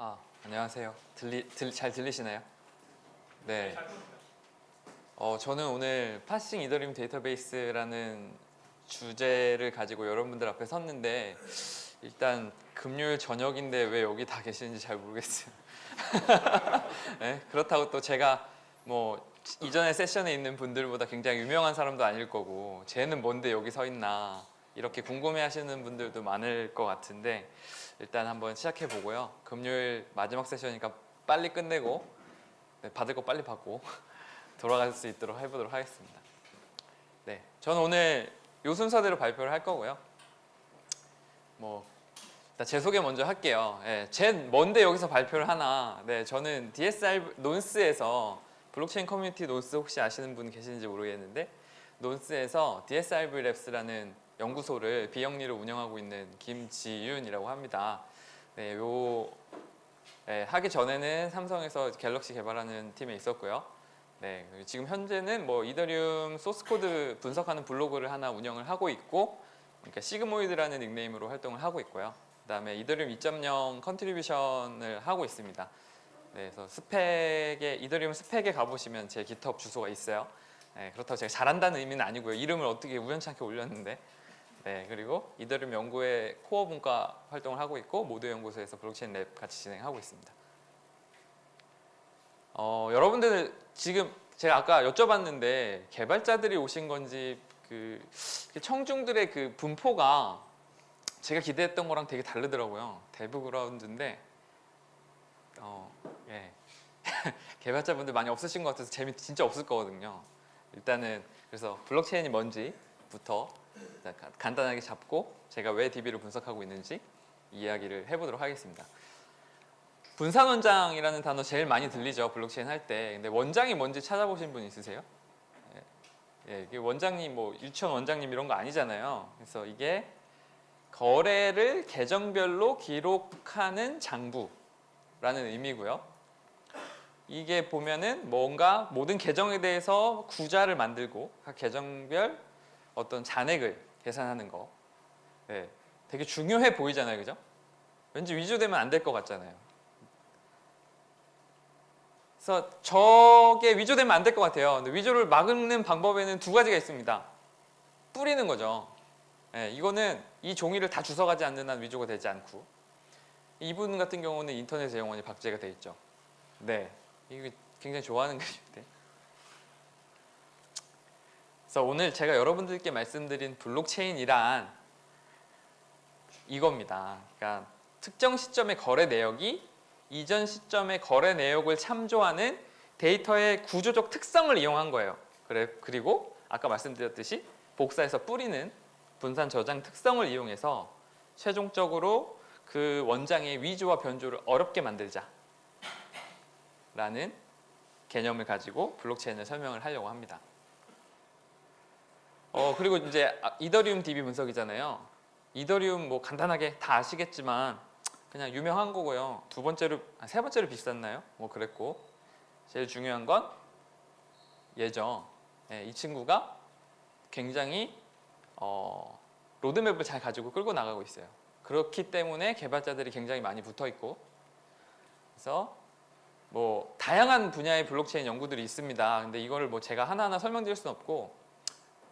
아, 안녕하세요. 들리, 들, 잘 들리시나요? 네. 어, 저는 오늘 파싱 이더리움 데이터베이스라는 주제를 가지고 여러분들 앞에 섰는데 일단 금요일 저녁인데 왜 여기 다 계시는지 잘 모르겠어요. 네, 그렇다고 또 제가 뭐 이전에 세션에 있는 분들보다 굉장히 유명한 사람도 아닐 거고 쟤는 뭔데 여기 서 있나 이렇게 궁금해 하시는 분들도 많을 것 같은데 일단 한번 시작해 보고요. 금요일 마지막 세션이니까 빨리 끝내고 네, 받을 거 빨리 받고 돌아갈 수 있도록 해보도록 하겠습니다. 네, 저는 오늘 요 순서대로 발표를 할 거고요. 뭐 일단 제 소개 먼저 할게요. 예, 제 뭔데 여기서 발표를 하나? 네, 저는 DSR 논스에서 블록체인 커뮤니티 논스 혹시 아시는 분 계시는지 모르겠는데 논스에서 DSRV Labs라는 연구소를 비영리로 운영하고 있는 김지윤이라고 합니다. 네, 요 네, 하기 전에는 삼성에서 갤럭시 개발하는 팀에 있었고요. 네, 지금 현재는 뭐 이더리움 소스 코드 분석하는 블로그를 하나 운영을 하고 있고, 그러니까 시그모이드라는 닉네임으로 활동을 하고 있고요. 그다음에 이더리움 2.0 contribution을 하고 있습니다. 네, 그래서 스펙에 이더리움 스펙에 가보시면 제 GitHub 주소가 있어요. 네, 그렇다고 제가 잘한다는 의미는 아니고요. 이름을 어떻게 우연찮게 올렸는데 네, 그리고 이더리움 연구의 코어 분과 활동을 하고 있고 모두의 연구소에서 블록체인 lab 같이 진행하고 있습니다. 어, 여러분들 지금 제가 아까 여쭤봤는데 개발자들이 오신 건지 그 청중들의 그 분포가 제가 기대했던 거랑 되게 다르더라고요. DevGround인데 어, 예. 개발자분들 많이 없으신 것 같아서 재미 진짜 없을 거거든요. 일단은 그래서 블록체인이 뭔지부터 간단하게 잡고 제가 왜 DB를 분석하고 있는지 이야기를 해보도록 하겠습니다. 분산 원장이라는 단어 제일 많이 들리죠 블록체인 할 때. 근데 원장이 뭔지 찾아보신 분 있으세요? 예, 예, 원장님 뭐 유치원 원장님 이런 거 아니잖아요. 그래서 이게 거래를 계정별로 기록하는 장부라는 의미고요. 이게 보면은 뭔가 모든 계정에 대해서 구자를 만들고 각 계정별 어떤 잔액을 계산하는 거. 네, 되게 중요해 보이잖아요 그죠? 왠지 위조되면 안 될 것 같잖아요. 그래서 저게 위조되면 안 될 것 같아요. 근데 위조를 막는 방법에는 두 가지가 있습니다. 뿌리는 거죠. 네, 이거는 이 종이를 다 주워가지 않는 한 위조가 되지 않고. 이분 같은 경우는 인터넷에 영원히 박제가 돼 있죠. 네, 이게 굉장히 좋아하는 것인데 그래서 오늘 제가 여러분들께 말씀드린 블록체인이란 이겁니다. 그러니까 특정 시점의 거래 내역이 이전 시점의 거래 내역을 참조하는 데이터의 구조적 특성을 이용한 거예요. 그래, 그리고 아까 말씀드렸듯이 복사해서 뿌리는 분산 저장 특성을 이용해서 최종적으로 그 원장의 위조와 변조를 어렵게 만들자 라는 개념을 가지고 블록체인을 설명을 하려고 합니다. 어 그리고 이제 아, 이더리움 DB 분석이잖아요. 이더리움 뭐 간단하게 다 아시겠지만 그냥 유명한 거고요. 두 번째로 아, 세 번째로 비쌌나요? 뭐 그랬고 제일 중요한 건 얘죠. 네, 이 친구가 굉장히 어, 로드맵을 잘 가지고 끌고 나가고 있어요. 그렇기 때문에 개발자들이 굉장히 많이 붙어 있고 그래서 뭐 다양한 분야의 블록체인 연구들이 있습니다. 근데 이거를 뭐 제가 하나하나 설명드릴 수는 없고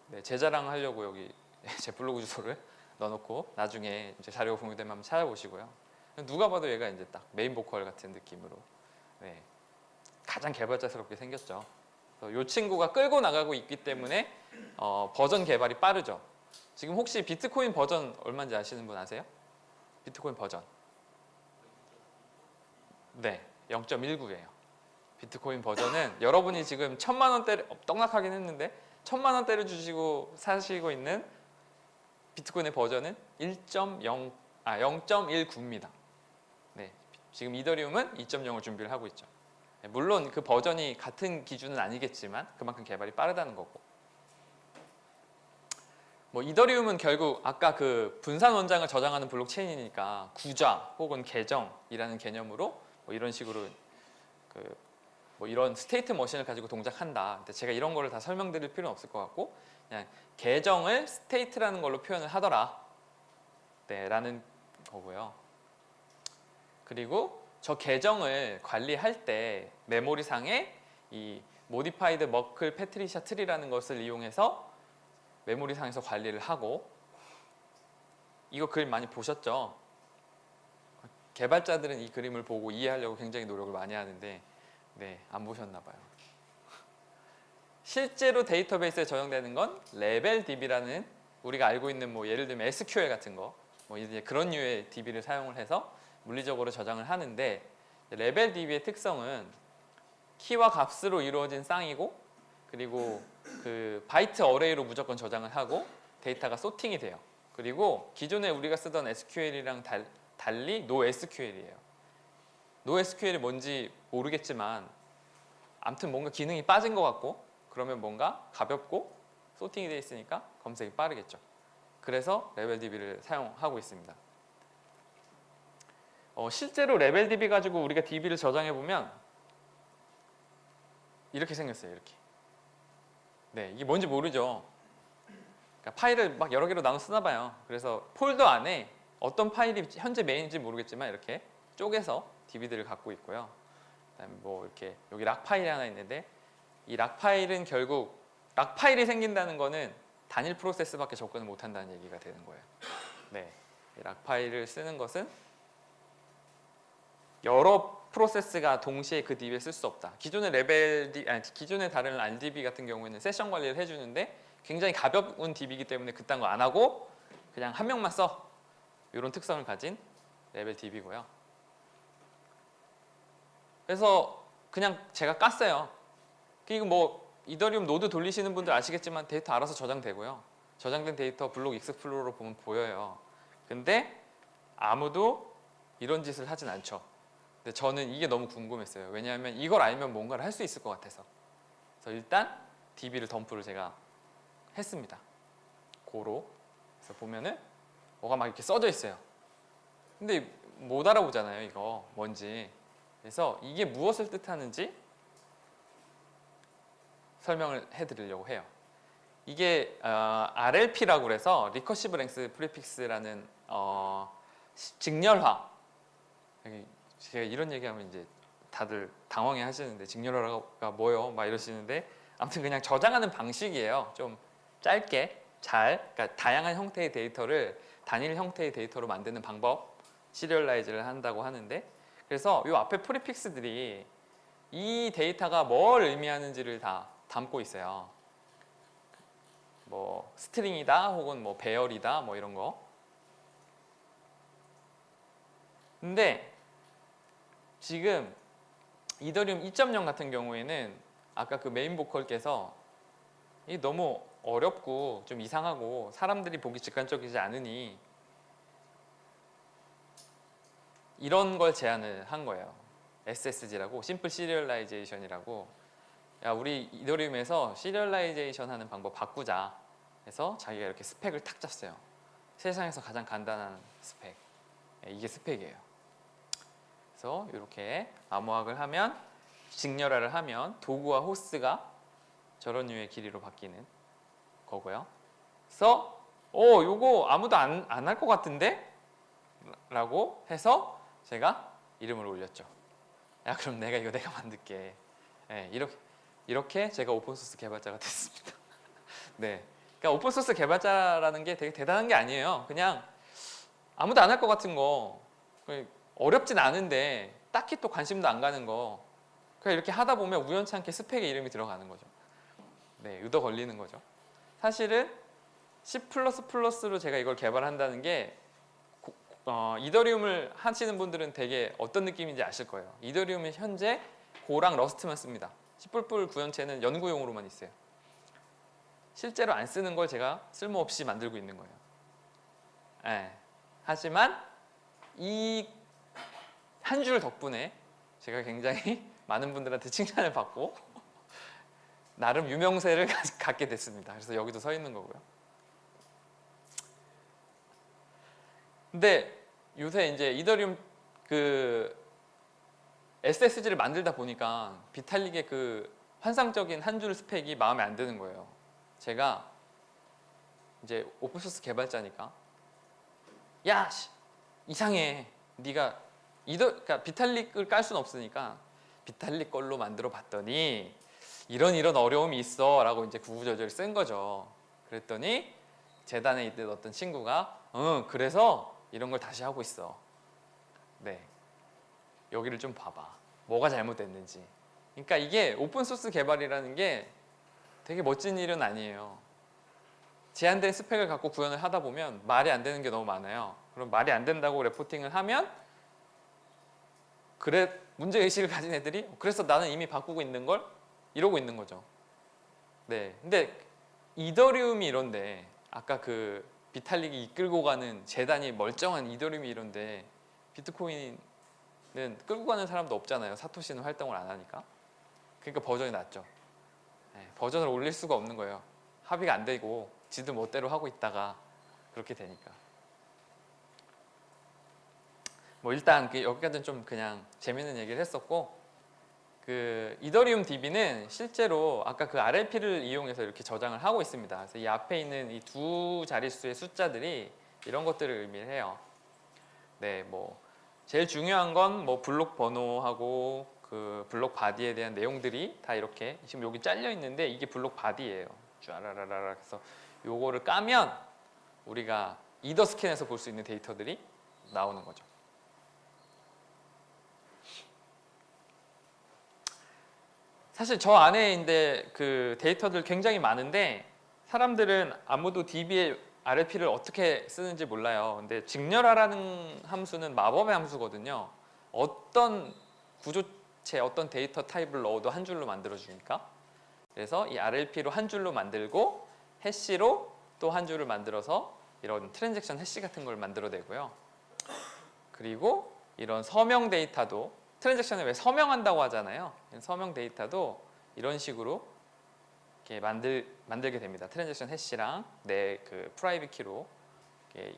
네, 제 자랑 하려고 여기 제 블로그 주소를 넣어놓고 나중에 이제 자료가 공유되면 한번 찾아보시고요. 누가 봐도 얘가 이제 딱 메인 보컬 같은 느낌으로 네, 가장 개발자스럽게 생겼죠. 이 친구가 끌고 나가고 있기 때문에 어, 버전 개발이 빠르죠. 지금 혹시 비트코인 버전 얼마인지 아시는 분 아세요? 비트코인 버전. 네, 0.19예요. 비트코인 버전은 여러분이 지금 천만 원대 떡락하긴 했는데 천만 원대를 주시고 사시고 있는 비트코인의 버전은 1.0 아 0.19입니다. 네, 지금 이더리움은 2.0을 준비를 하고 있죠. 네, 물론 그 버전이 같은 기준은 아니겠지만 그만큼 개발이 빠르다는 거고. 뭐 이더리움은 결국 아까 그 분산 원장을 저장하는 블록체인이니까 구좌 혹은 계정이라는 개념으로 뭐 이런 식으로 그 뭐 이런 state machine을 가지고 동작한다. 근데 제가 이런 거를 다 설명드릴 필요는 없을 것 같고 그냥 계정을 state라는 걸로 표현을 하더라. 네, 라는 거고요. 그리고 저 계정을 관리할 때 메모리상에 이 modified Merkle Patricia tree라는 것을 이용해서 메모리상에서 관리를 하고 이거 글 많이 보셨죠? 개발자들은 이 그림을 보고 이해하려고 굉장히 노력을 많이 하는데 네, 안 보셨나 봐요. 실제로 데이터베이스에 저장되는 건 LevelDB라는 우리가 알고 있는 뭐 예를 들면 SQL 같은 거, 뭐 이제 그런 류의 DB를 사용을 해서 물리적으로 저장을 하는데 LevelDB의 특성은 키와 값으로 이루어진 쌍이고 그리고 그 byte array로 무조건 저장을 하고 데이터가 sorting이 돼요. 그리고 기존에 우리가 쓰던 SQL이랑 달, 달리 NoSQL이에요. NoSQL이 뭔지 모르겠지만 아무튼 뭔가 기능이 빠진 것 같고 그러면 뭔가 가볍고 소팅이 되어 있으니까 검색이 빠르겠죠. 그래서 레벨DB를 사용하고 있습니다. 어, 실제로 레벨DB 가지고 우리가 DB를 저장해 보면 이렇게 생겼어요. 이렇게. 네, 이게 뭔지 모르죠. 그러니까 파일을 막 여러 개로 나눠 쓰나 봐요. 그래서 폴더 안에 어떤 파일이 현재 메인인지 모르겠지만 이렇게 쪼개서 DB들을 갖고 있고요. 그다음에 뭐 이렇게 여기 lock 파일이 하나 있는데 이 lock 파일은 결국 lock 파일이 생긴다는 거는 단일 프로세스밖에 접근을 못 한다는 얘기가 되는 거예요. 네. lock 파일을 쓰는 것은 여러 프로세스가 동시에 그 DB에 쓸 수 없다. 기존의 레벨 아니, 기존의 다른 RDB 같은 경우에는 세션 관리를 해주는데 굉장히 가벼운 DB이기 때문에 그딴 거 안 하고 그냥 한 명만 써. 이런 특성을 가진 LevelDB고요. 그래서 그냥 제가 깠어요. 그리고 뭐 이더리움 노드 돌리시는 분들 아시겠지만 데이터 알아서 저장되고요. 저장된 데이터 block explorer 보면 보여요. 근데 아무도 이런 짓을 하진 않죠. 근데 저는 이게 너무 궁금했어요. 왜냐하면 이걸 알면 뭔가를 할 수 있을 것 같아서. 그래서 일단 DB를 덤프를 제가 했습니다. 고로. 그래서 보면은 뭐가 막 이렇게 써져 있어요. 근데 못 알아보잖아요, 이거 뭔지. 그래서 이게 무엇을 뜻하는지 설명을 해드리려고 해요. 이게 어, RLP라고 그래서 recursive length prefix라는 어, 시- 직렬화. 제가 이런 얘기하면 이제 다들 당황해 하시는데 직렬화가 뭐요? 막 이러시는데 아무튼 그냥 저장하는 방식이에요. 좀 짧게 잘 그러니까 다양한 형태의 데이터를 단일 형태의 데이터로 만드는 방법 serialize를 한다고 하는데 그래서 이 앞에 prefix들이 이 데이터가 뭘 의미하는지를 다 담고 있어요. 뭐 string이다 혹은 뭐 배열이다 뭐 이런 거. 근데 지금 이더리움 2.0 같은 경우에는 아까 그 메인 보컬께서 이 너무 어렵고 좀 이상하고 사람들이 보기 직관적이지 않으니 이런 걸 제안을 한 거예요. SSG라고 심플 시리얼라이제이션이라고 야 우리 이더리움에서 serialization 하는 방법 바꾸자 해서 자기가 이렇게 스펙을 탁 짰어요. 세상에서 가장 간단한 스펙 예, 이게 스펙이에요. 그래서 이렇게 암호학을 하면 직렬화를 하면 도구와 호스가 저런 류의 길이로 바뀌는 거고요. 그래서 어 요거 아무도 안 안 할 것 같은데? 라고 해서 제가 이름을 올렸죠. 야 그럼 내가 이거 내가 만들게. 네, 이렇게 이렇게 제가 오픈소스 개발자가 됐습니다. 네, 그러니까 오픈소스 개발자라는 게 되게 대단한 게 아니에요. 그냥 아무도 안 할 것 같은 거 어렵진 않은데 딱히 또 관심도 안 가는 거 그냥 이렇게 하다 보면 우연찮게 스펙에 이름이 들어가는 거죠. 네, 의도 걸리는 거죠. 사실은 C++로 제가 이걸 개발한다는 게 고- 어, 이더리움을 하시는 분들은 되게 어떤 느낌인지 아실 거예요. 이더리움은 현재 고랑 러스트만 씁니다. C++ 구현체는 연구용으로만 있어요. 실제로 안 쓰는 걸 제가 쓸모없이 만들고 있는 거예요. 예. 하지만 이 한 줄 덕분에 제가 굉장히 많은 분들한테 칭찬을 받고 나름 유명세를 가- 갖게 됐습니다. 그래서 여기도 서 있는 거고요. 근데 요새 이제 이더리움 그 SSG를 만들다 보니까 비탈릭의 그 환상적인 한 줄 스펙이 마음에 안 드는 거예요. 제가 이제 오픈소스 개발자니까 야 씨, 이상해. 네가 이더 그러니까 비탈릭을 깔 수는 없으니까 비탈릭 걸로 만들어 봤더니 이런 이런 어려움이 있어 라고 이제 구구절절 쓴 거죠. 그랬더니 재단에 있던 어떤 친구가 응 그래서 이런 걸 다시 하고 있어. 네 여기를 좀 봐봐. 뭐가 잘못됐는지. 그러니까 이게 오픈 소스 개발이라는 게 되게 멋진 일은 아니에요. 제한된 스펙을 갖고 구현을 하다 보면 말이 안 되는 게 너무 많아요. 그럼 말이 안 된다고 레포팅을 하면 그래 문제 의식을 가진 애들이 그래서 나는 이미 바꾸고 있는 걸 이러고 있는 거죠. 네. 근데 이더리움이 이런데 아까 그 비탈릭이 이끌고 가는 재단이 멀쩡한 이더리움이 이런데 비트코인은 끌고 가는 사람도 없잖아요. 사토시는 활동을 안 하니까. 그러니까 버전이 낮죠. 네, 버전을 올릴 수가 없는 거예요. 합의가 안 되고 지들 멋대로 하고 있다가 그렇게 되니까. 뭐 일단 그 여기까지는 좀 그냥 재밌는 얘기를 했었고 그 이더리움 DB는 실제로 아까 그 RLP를 이용해서 이렇게 저장을 하고 있습니다. 그래서 이 앞에 있는 이 두 자릿수의 숫자들이 이런 것들을 의미를 해요. 네, 뭐 제일 중요한 건 뭐 블록 번호하고 그 블록 body에 대한 내용들이 다 이렇게 지금 여기 잘려 있는데 이게 블록 body예요. 쭈라라라라 그래서 요거를 까면 우리가 Etherscan에서 볼 수 있는 데이터들이 나오는 거죠. 사실 저 안에 있는데 그 데이터들 굉장히 많은데 사람들은 아무도 DB의 RLP를 어떻게 쓰는지 몰라요. 근데 직렬하라는 함수는 마법의 함수거든요. 어떤 구조체, 어떤 데이터 타입을 넣어도 한 줄로 만들어 주니까. 그래서 이 RLP로 한 줄로 만들고 해시로 또 한 줄을 만들어서 이런 transaction hash 같은 걸 만들어내고요. 그리고 이런 서명 데이터도 transaction을 왜 서명한다고 하잖아요. 서명 데이터도 이런 식으로 이렇게 만들 만들게 됩니다. transaction hash랑 내 그 private key로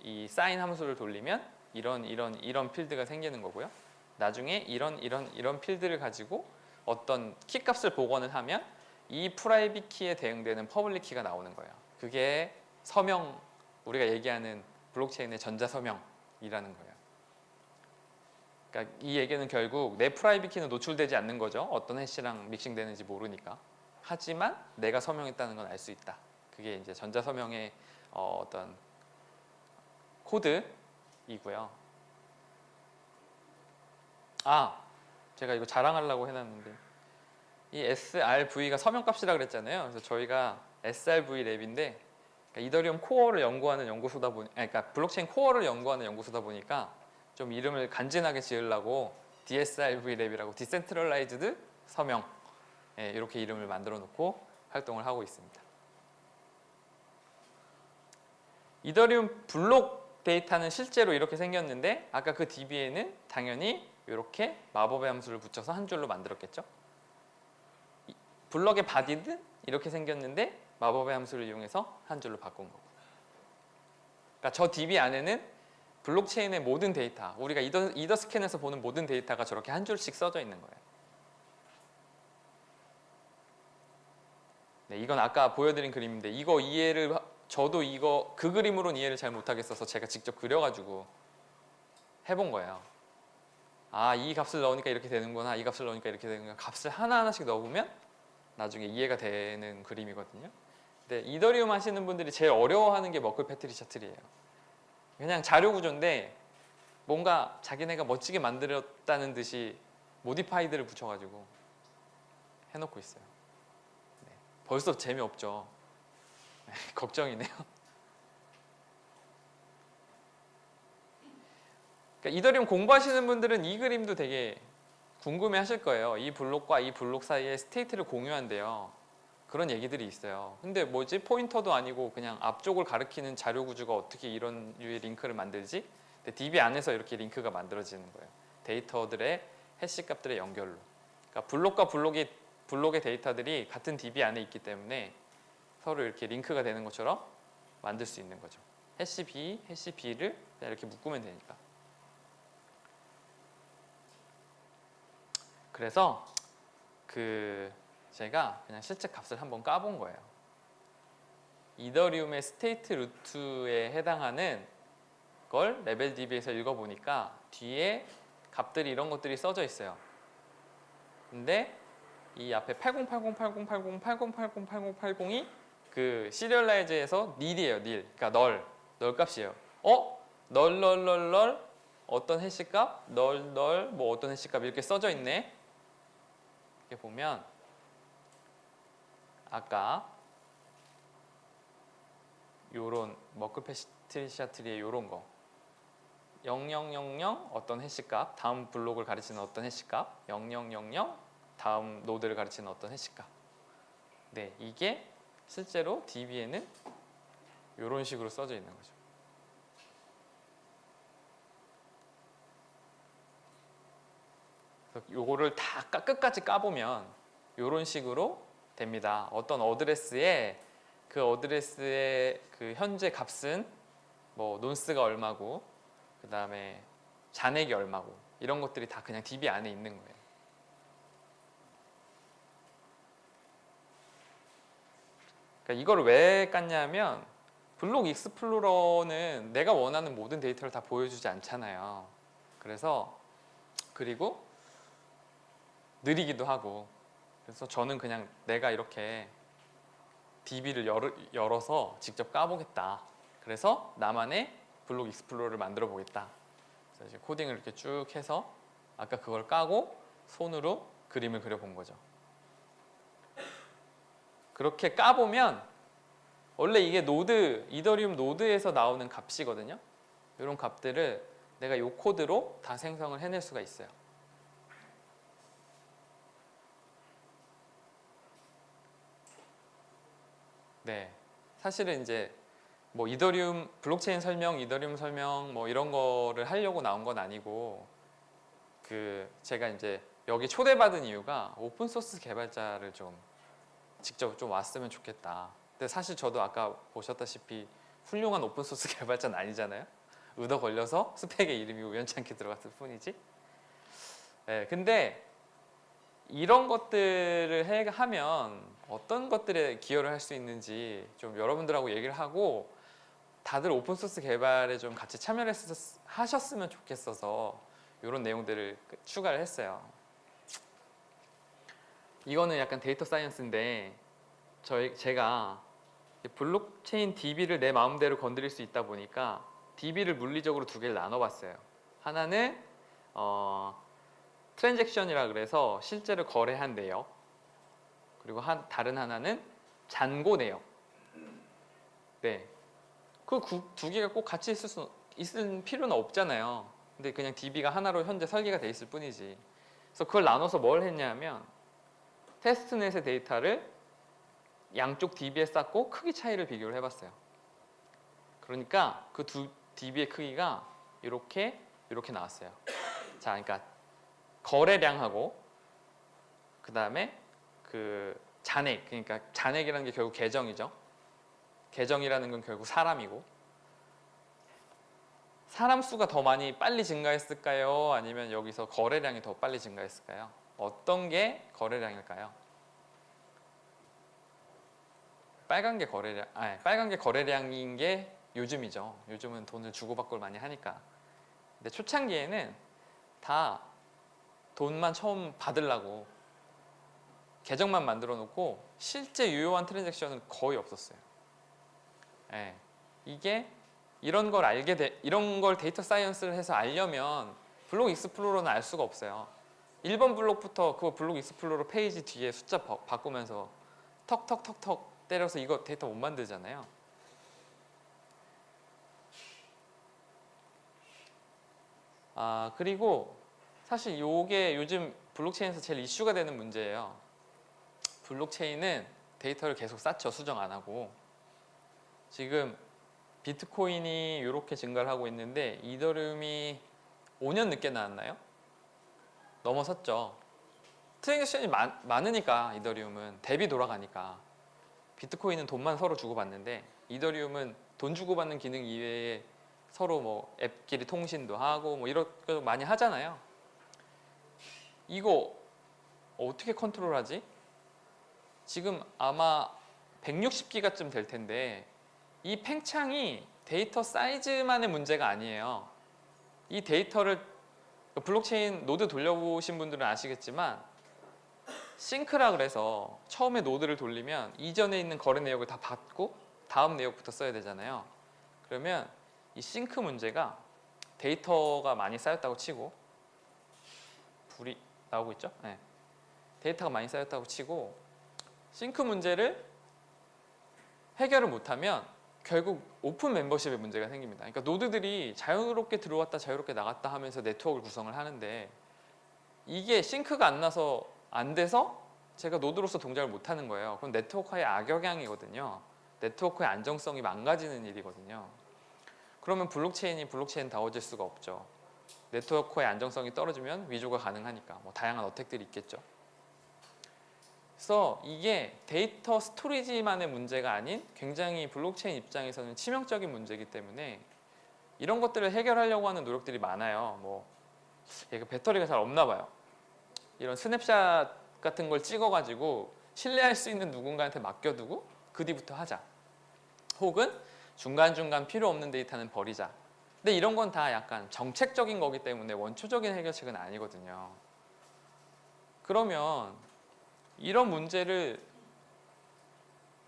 이 사인 함수를 돌리면 이런 이런 이런 필드가 생기는 거고요. 나중에 이런 이런 이런 필드를 가지고 어떤 키 값을 복원을 하면 이 private key에 대응되는 public key가 나오는 거예요. 그게 서명 우리가 얘기하는 블록체인의 전자 서명이라는 거예요. 그러니까 이 얘기는 결국 내 private key는 노출되지 않는 거죠. 어떤 hash랑 믹싱되는지 모르니까. 하지만 내가 서명했다는 건 알 수 있다. 그게 이제 전자 서명의 어, 어떤 코드이고요. 아, 제가 이거 자랑하려고 해놨는데 이 SRV가 서명값이라 그랬잖아요. 그래서 저희가 SRV Lab인데 그러니까 이더리움 코어를 연구하는 연구소다 보니, 그러니까 블록체인 코어를 연구하는 연구소다 보니까 좀 이름을 간지나게 지으려고 DSRV 랩이라고 디센트럴라이즈드 서명 예, 이렇게 이름을 만들어 놓고 활동을 하고 있습니다. 이더리움 블록 데이터는 실제로 이렇게 생겼는데 아까 그 DB에는 당연히 이렇게 마법의 함수를 붙여서 한 줄로 만들었겠죠. 이- 블럭의 body는 이렇게 생겼는데 마법의 함수를 이용해서 한 줄로 바꾼 거고. 그러니까 저 DB 안에는 블록체인의 모든 데이터, 우리가 이더, Etherscan에서 보는 모든 데이터가 저렇게 한 줄씩 써져 있는 거예요. 네, 이건 아까 보여드린 그림인데 이거 이해를 하- 저도 이거 그 그림으로는 이해를 잘 못하겠어서 제가 직접 그려가지고 해본 거예요. 아, 이 값을 넣으니까 이렇게 되는구나. 이 값을 넣으니까 이렇게 되는구나. 값을 하나하나씩 넣어보면 나중에 이해가 되는 그림이거든요. 근데 이더리움 하시는 분들이 제일 어려워하는 게 Merkle Patricia trie에요. 그냥 자료 구조인데 뭔가 자기네가 멋지게 만들었다는 듯이 modified를 붙여가지고 해놓고 있어요. 네, 벌써 재미없죠. 네, 걱정이네요. 그러니까 이더리움 공부하시는 분들은 이 그림도 되게 궁금해 하실 거예요. 이 블록과 이 블록 사이에 state를 공유한대요. 그런 얘기들이 있어요. 근데 뭐지? 포인터도 아니고 그냥 앞쪽을 가리키는 자료 구조가 어떻게 이런 유의 링크를 만들지? 근데 DB 안에서 이렇게 링크가 만들어지는 거예요. 데이터들의 hash 값들의 연결로. 그러니까 블록과 블록이 블록의 데이터들이 같은 DB 안에 있기 때문에 서로 이렇게 링크가 되는 것처럼 만들 수 있는 거죠. hash B, hash B를 이렇게 묶으면 되니까. 그래서 그 제가 그냥 실제 값을 한번 까본 거예요. 이더리움의 state root에 해당하는 걸 LevelDB에서 읽어보니까 뒤에 값들이 이런 것들이 써져 있어요. 근데 이 앞에 8080808080808080이 그 serialize에서 nil이에요, nil. 그러니까 null, null 값이에요. 어? null, null, null, null 어떤 hash 값, null, null, 뭐 어떤 hash 값 이렇게 써져 있네. 이렇게 보면 아까 요런 Merkle Patricia trie의 요런 거. 0000 어떤 hash값? 다음 블록을 가르치는 어떤 hash값? 0000 다음 노드를 가르치는 어떤 hash값? 네 이게 실제로 DB에는 이런 식으로 써져 있는 거죠. 요거를 다 까- 끝까지 까보면 이런 식으로 됩니다 어떤 어드레스에 그 어드레스의 그 현재 값은 뭐 nonce가 얼마고 그 다음에 잔액이 얼마고 이런 것들이 다 그냥 DB 안에 있는 거예요. 그러니까 이걸 왜 깠냐면 블록 익스플로러는 내가 원하는 모든 데이터를 다 보여주지 않잖아요. 그래서 그리고 느리기도 하고 그래서 저는 그냥 내가 이렇게 DB를 열어, 열어서 직접 까보겠다. 그래서 나만의 block explorer를 만들어 보겠다. 그래서 이제 코딩을 이렇게 쭉 해서 아까 그걸 까고 손으로 그림을 그려본 거죠. 그렇게 까보면 원래 이게 노드, 이더리움 노드에서 나오는 값이거든요. 이런 값들을 내가 이 코드로 다 생성을 해낼 수가 있어요. 네, 사실은 이제 뭐 이더리움 블록체인 설명, 이더리움 설명 뭐 이런 거를 하려고 나온 건 아니고 그 제가 이제 여기 초대받은 이유가 open source 개발자를 좀 직접 좀 왔으면 좋겠다. 근데 사실 저도 아까 보셨다시피 훌륭한 open source 개발자는 아니잖아요. 얻어 걸려서 스펙에 이름이 우연찮게 들어갔을 뿐이지. 네, 근데 이런 것들을 해, 하면 어떤 것들에 기여를 할 수 있는지 좀 여러분들하고 얘기를 하고 다들 open source 개발에 좀 같이 참여를 했었, 하셨으면 좋겠어서 이런 내용들을 추가를 했어요. 이거는 약간 data science인데 저희 제가 블록체인 DB를 내 마음대로 건드릴 수 있다 보니까 DB를 물리적으로 두 개를 나눠봤어요. 하나는 어, 트랜잭션이라 그래서 실제로 거래한 내역 그리고 한, 다른 하나는 잔고 내역. 네. 그 두 개가 꼭 같이 있을 수 있을 필요는 없잖아요. 근데 그냥 DB가 하나로 현재 설계가 돼 있을 뿐이지. 그래서 그걸 나눠서 뭘 했냐면 테스트넷의 데이터를 양쪽 DB에 쌓고 크기 차이를 비교를 해봤어요. 그러니까 그 두 DB의 크기가 이렇게 이렇게 나왔어요. 자 그러니까 거래량하고 그 다음에 그 잔액 그러니까 잔액이라는 게 결국 계정이죠 계정이라는 건 결국 사람이고 사람 수가 더 많이 빨리 증가했을까요? 아니면 여기서 거래량이 더 빨리 증가했을까요? 어떤 게 거래량일까요? 빨간 게 거래량, 아 빨간 게 거래량인 게 요즘이죠. 요즘은 돈을 주고받고를 많이 하니까. 근데 초창기에는 다 돈만 처음 받으려고 계정만 만들어 놓고 실제 유효한 transaction은 거의 없었어요. 예, 이게 이런 걸 알게 돼, 이런 걸 data science를 해서 알려면 block explorer는 알 수가 없어요. 1번 블록부터 그 block explorer 페이지 뒤에 숫자 바, 바꾸면서 턱턱턱턱 때려서 이거 데이터 못 만들잖아요. 아 그리고 사실 요게 요즘 블록체인에서 제일 이슈가 되는 문제예요. 블록체인은 데이터를 계속 쌓죠. 수정 안 하고. 지금 비트코인이 이렇게 증가를 하고 있는데 이더리움이 5년 늦게 나왔나요? 넘어섰죠. transaction이 많, 많으니까 이더리움은 DApp이 돌아가니까 비트코인은 돈만 서로 주고받는데 이더리움은 돈 주고받는 기능 이외에 서로 뭐 앱끼리 통신도 하고 뭐거 많이 하잖아요. 이거 어떻게 컨트롤하지? 지금 아마 160기가쯤 될 텐데 이 팽창이 데이터 사이즈만의 문제가 아니에요. 이 데이터를 블록체인 노드 돌려보신 분들은 아시겠지만 sync라 그래서 처음에 노드를 돌리면 이전에 있는 거래 내역을 다 받고 다음 내역부터 써야 되잖아요. 그러면 이 싱크 문제가 데이터가 많이 쌓였다고 치고 불이 나오고 있죠? 네. 데이터가 많이 쌓였다고 치고 싱크 문제를 해결을 못하면 결국 open membership의 문제가 생깁니다. 그러니까 노드들이 자유롭게 들어왔다 자유롭게 나갔다 하면서 네트워크를 구성을 하는데 이게 sync가 안 나서 안 돼서 제가 노드로서 동작을 못 하는 거예요. 그럼 네트워크의 악영향이거든요. 네트워크의 안정성이 망가지는 일이거든요. 그러면 블록체인이 블록체인 다워질 수가 없죠. 네트워크의 안정성이 떨어지면 위조가 가능하니까 뭐 다양한 attack들이 있겠죠. 그래서 이게 data storage만의 문제가 아닌 굉장히 블록체인 입장에서는 치명적인 문제이기 때문에 이런 것들을 해결하려고 하는 노력들이 많아요. 뭐 얘가 배터리가 잘 없나 봐요. 이런 스냅샷 같은 걸 찍어가지고 신뢰할 수 있는 누군가한테 맡겨두고 그 뒤부터 하자. 혹은 중간중간 필요 없는 데이터는 버리자. 근데 이런 건 다 약간 정책적인 거기 때문에 원초적인 해결책은 아니거든요. 그러면 이런 문제를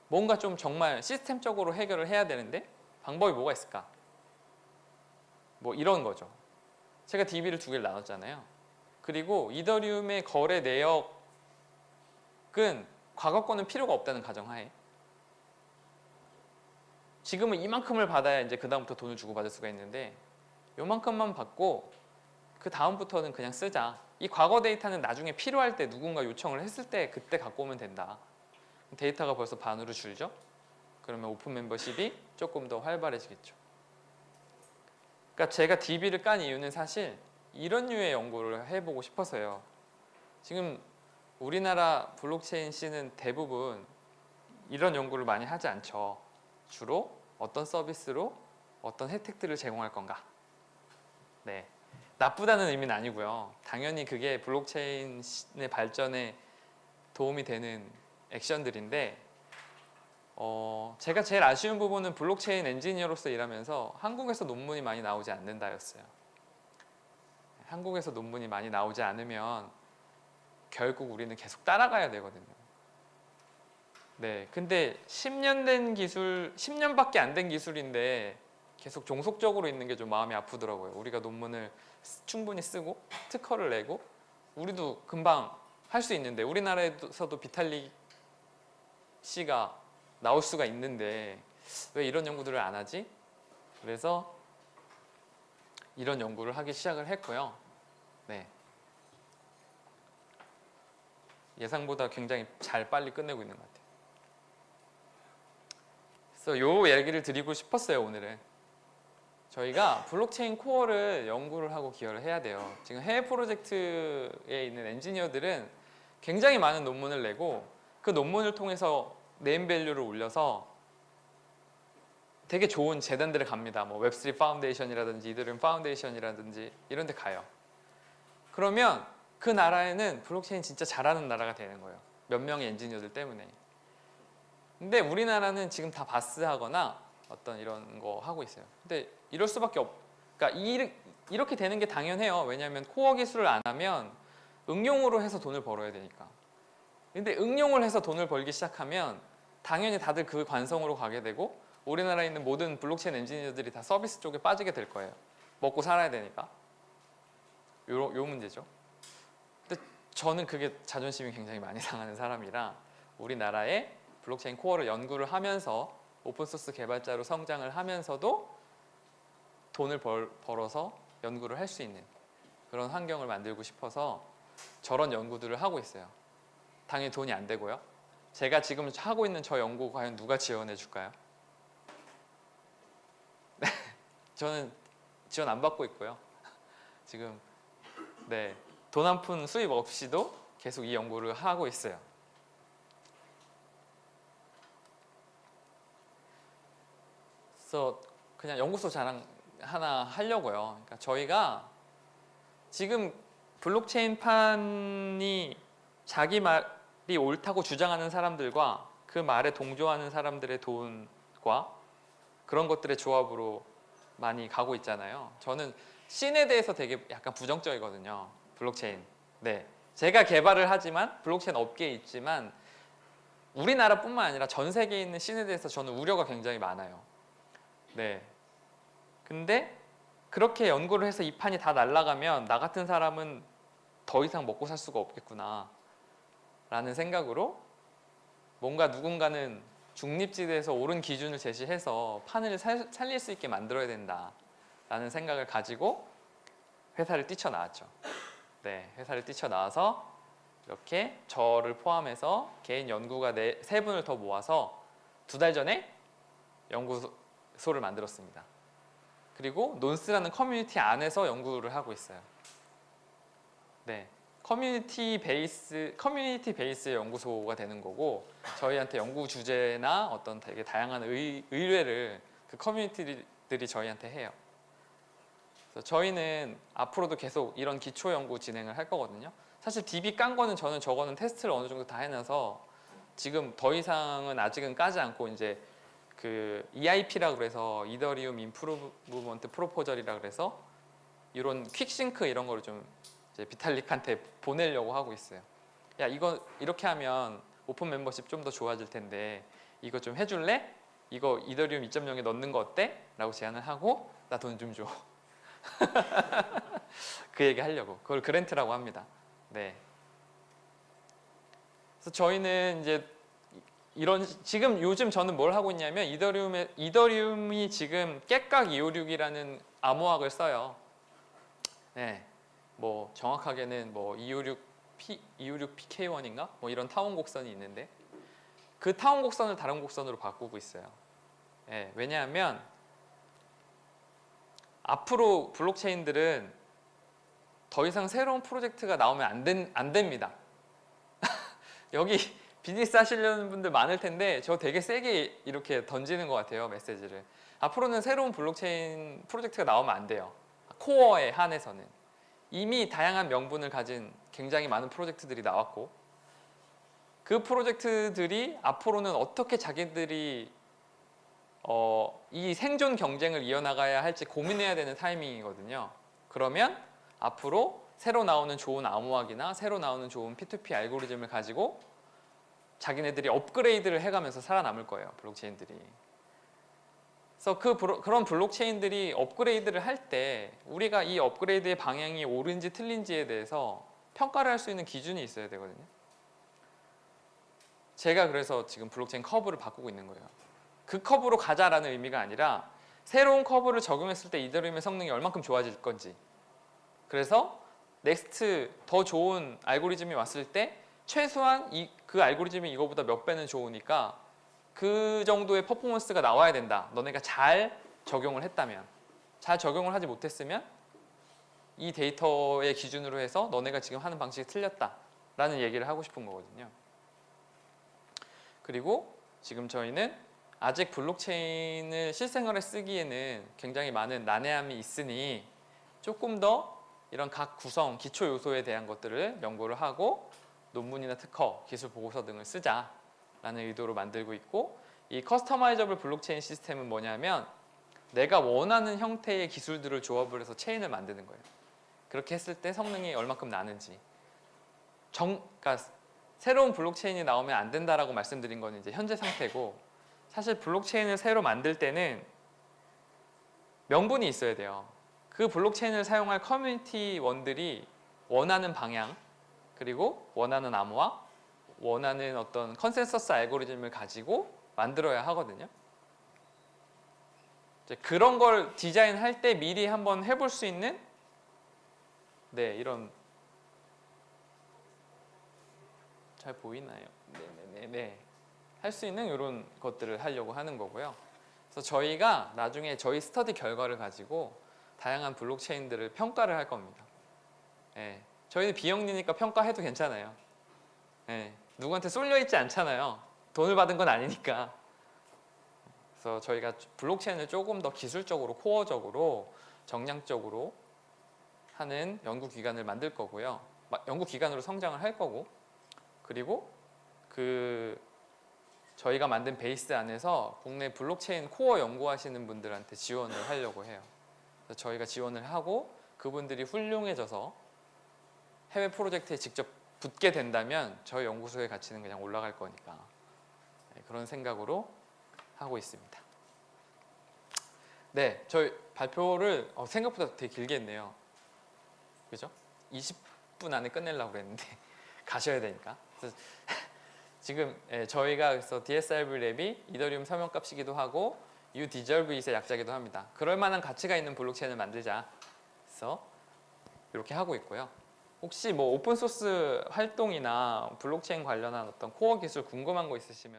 뭔가 좀 정말 시스템적으로 해결을 해야 되는데 방법이 뭐가 있을까? 뭐 이런 거죠. 제가 DB를 두 개를 나눴잖아요. 그리고 이더리움의 거래 내역은 과거 거는 필요가 없다는 가정하에 지금은 이만큼을 받아야 이제 그 다음부터 돈을 주고 받을 수가 있는데 요만큼만 받고 그 다음부터는 그냥 쓰자. 이 과거 데이터는 나중에 필요할 때 누군가 요청을 했을 때 그때 갖고 오면 된다. 데이터가 벌써 반으로 줄죠. 그러면 open membership이 조금 더 활발해지겠죠. 그러니까 제가 DB를 깐 이유는 사실 이런 류의 연구를 해보고 싶어서요. 지금 우리나라 블록체인 scene은 대부분 이런 연구를 많이 하지 않죠. 주로 어떤 서비스로 어떤 혜택들을 제공할 건가. 네, 나쁘다는 의미는 아니고요. 당연히 그게 블록체인의 발전에 도움이 되는 액션들인데 어, 제가 제일 아쉬운 부분은 블록체인 엔지니어로서 일하면서 한국에서 논문이 많이 나오지 않는다였어요. 한국에서 논문이 많이 나오지 않으면 결국 우리는 계속 따라가야 되거든요. 네, 근데 10년 된 기술, 10년밖에 안 된 기술인데 계속 종속적으로 있는 게 좀 마음이 아프더라고요. 우리가 논문을 충분히 쓰고 특허를 내고 우리도 금방 할 수 있는데 우리나라에서도 비탈릭 씨가 나올 수가 있는데 왜 이런 연구들을 안 하지? 그래서 이런 연구를 하기 시작을 했고요. 네. 예상보다 굉장히 잘 빨리 끝내고 있는 것 같아요. 그래서 요 얘기를 드리고 싶었어요 오늘은. 저희가 블록체인 코어를 연구를 하고 기여를 해야 돼요. 지금 해외 프로젝트에 있는 엔지니어들은 굉장히 많은 논문을 내고 그 논문을 통해서 name value를 올려서 되게 좋은 재단들을 갑니다. 뭐 Web3 Foundation이라든지 이더리움 Foundation이라든지 이런 데 가요. 그러면 그 나라에는 블록체인 진짜 잘하는 나라가 되는 거예요. 몇 명의 엔지니어들 때문에. 근데 우리나라는 지금 다 BaaS하거나 어떤 이런 거 하고 있어요. 근데 이럴 수밖에 없. 그러니까 이, 이렇게 되는 게 당연해요. 왜냐하면 코어 기술을 안 하면 응용으로 해서 돈을 벌어야 되니까. 근데 응용을 해서 돈을 벌기 시작하면 당연히 다들 그 관성으로 가게 되고 우리나라에 있는 모든 블록체인 엔지니어들이 다 서비스 쪽에 빠지게 될 거예요. 먹고 살아야 되니까. 요, 요 문제죠. 근데 저는 그게 자존심이 굉장히 많이 상하는 사람이라 우리나라의 블록체인 코어를 연구를 하면서 오픈소스 개발자로 성장을 하면서도 돈을 벌, 벌어서 연구를 할 수 있는 그런 환경을 만들고 싶어서 저런 연구들을 하고 있어요. 당연히 돈이 안 되고요. 제가 지금 하고 있는 저 연구 과연 누가 지원해 줄까요? 네, 저는 지원 안 받고 있고요. 지금 네, 돈 한 푼 수입 없이도 계속 이 연구를 하고 있어요. 그래서 그냥 연구소 자랑 하나 하려고요. 그러니까 저희가 지금 블록체인 판이 자기 말이 옳다고 주장하는 사람들과 그 말에 동조하는 사람들의 돈과 그런 것들의 조합으로 많이 가고 있잖아요. 저는 scene에 대해서 되게 약간 부정적이거든요. 블록체인. 네. 제가 개발을 하지만 블록체인 업계에 있지만 우리나라뿐만 아니라 전 세계에 있는 scene에 대해서 저는 우려가 굉장히 많아요. 네. 근데 그렇게 연구를 해서 이 판이 다 날아가면 나 같은 사람은 더 이상 먹고 살 수가 없겠구나. 라는 생각으로 뭔가 누군가는 중립지대에서 옳은 기준을 제시해서 판을 살, 살릴 수 있게 만들어야 된다. 라는 생각을 가지고 회사를 뛰쳐나왔죠. 네, 회사를 뛰쳐나와서 이렇게 저를 포함해서 개인 연구가 네, 세 분을 더 모아서 두 달 전에 연구 소를 만들었습니다 그리고 논스라는 커뮤니티 안에서 연구를 하고 있어요. 네, 커뮤니티 베이스 커뮤니티 베이스 연구소가 되는 거고 저희한테 연구 주제나 어떤 되게 다양한 의, 의뢰를 그 커뮤니티들이 저희한테 해요. 그래서 저희는 앞으로도 계속 이런 기초 연구 진행을 할 거거든요. 사실 DB 깐 거는 저는 저거는 테스트를 어느 정도 다 해놔서 지금 더 이상은 아직은 까지 않고 이제 그 EIP라 그래서 이더리움 Improvement Proposal이라 그래서 이런 퀵싱크 이런 거를 좀 비탈릭한테 보내려고 하고 있어요. 야 이거 이렇게 하면 오픈 멤버십 좀 더 좋아질 텐데 이거 좀 해줄래? 이거 이더리움 2.0에 넣는 거 어때? 라고 제안을 하고 나 돈 좀 줘. 그 얘기 하려고 그걸 그랜트라고 합니다. 네. 그래서 저희는 이제 이런 지금 요즘 저는 뭘 하고 있냐면 이더리움에 이더리움이 지금 깨깍 256이라는 암호학을 써요. 네, 뭐 정확하게는 뭐 256 P 256 PK1인가 뭐 이런 타원 곡선이 있는데 그 타원 곡선을 다른 곡선으로 바꾸고 있어요. 네, 왜냐하면 앞으로 블록체인들은 더 이상 새로운 프로젝트가 나오면 안, 된, 안 됩니다. 여기 비즈니스 하시려는 분들 많을 텐데 저 되게 세게 이렇게 던지는 것 같아요 메시지를. 앞으로는 새로운 블록체인 프로젝트가 나오면 안 돼요. 코어에 한해서는. 이미 다양한 명분을 가진 굉장히 많은 프로젝트들이 나왔고 그 프로젝트들이 앞으로는 어떻게 자기들이 어, 이 생존 경쟁을 이어나가야 할지 고민해야 되는 타이밍이거든요. 그러면 앞으로 새로 나오는 좋은 암호학이나 새로 나오는 좋은 P2P 알고리즘을 가지고 자기네들이 업그레이드를 해가면서 살아남을 거예요 블록체인들이. 그래서 그 브로, 그런 블록체인들이 업그레이드를 할 때 우리가 이 업그레이드의 방향이 옳은지 틀린지에 대해서 평가를 할 수 있는 기준이 있어야 되거든요. 제가 그래서 지금 블록체인 커브를 바꾸고 있는 거예요. 그 커브로 가자라는 의미가 아니라 새로운 커브를 적용했을 때 이더리움의 성능이 얼만큼 좋아질 건지. 그래서 next 더 좋은 알고리즘이 왔을 때 최소한 이, 그 알고리즘이 이거보다 몇 배는 좋으니까 그 정도의 퍼포먼스가 나와야 된다. 너네가 잘 적용을 했다면 잘 적용을 하지 못했으면 이 데이터의 기준으로 해서 너네가 지금 하는 방식이 틀렸다 라는 얘기를 하고 싶은 거거든요. 그리고 지금 저희는 아직 블록체인을 실생활에 쓰기에는 굉장히 많은 난해함이 있으니 조금 더 이런 각 구성, 기초 요소에 대한 것들을 연구를 하고 논문이나 특허, 기술 보고서 등을 쓰자라는 의도로 만들고 있고 이 customizable 블록체인 시스템은 뭐냐면 내가 원하는 형태의 기술들을 조합을 해서 체인을 만드는 거예요. 그렇게 했을 때 성능이 얼마큼 나는지 정, 그러니까 새로운 블록체인이 나오면 안 된다라고 말씀드린 건 이제 현재 상태고 사실 블록체인을 새로 만들 때는 명분이 있어야 돼요. 그 블록체인을 사용할 커뮤니티원들이 원하는 방향 그리고 원하는 암호화, 원하는 어떤 컨센서스 알고리즘을 가지고 만들어야 하거든요. 그런 걸 디자인할 때 미리 한번 해볼 수 있는 네 이런 잘 보이나요? 네네네 네. 할 수 있는 이런 것들을 하려고 하는 거고요. 그래서 저희가 나중에 저희 스터디 결과를 가지고 다양한 블록체인들을 평가를 할 겁니다. 네. 저희는 비영리니까 평가해도 괜찮아요. 네, 누구한테 쏠려 있지 않잖아요. 돈을 받은 건 아니니까. 그래서 저희가 블록체인을 조금 더 기술적으로 코어적으로 정량적으로 하는 연구기관을 만들 거고요. 연구기관으로 성장을 할 거고 그리고 그 저희가 만든 베이스 안에서 국내 블록체인 코어 연구하시는 분들한테 지원을 하려고 해요. 그래서 저희가 지원을 하고 그분들이 훌륭해져서 해외 프로젝트에 직접 붙게 된다면 저희 연구소의 가치는 그냥 올라갈 거니까 네, 그런 생각으로 하고 있습니다. 네, 저희 발표를 어, 생각보다 되게 길게 했네요. 그죠? 20분 안에 끝내려고 그랬는데 가셔야 되니까. 지금 예, 저희가 그래서 DSRV 랩이 이더리움 서명값이기도 하고 U 디저브 이의 약자기도 합니다. 그럴 만한 가치가 있는 블록체인을 만들자. 그래서 이렇게 하고 있고요. 혹시 뭐 오픈 소스 활동이나 블록체인 관련한 어떤 코어 기술 궁금한 거 있으시면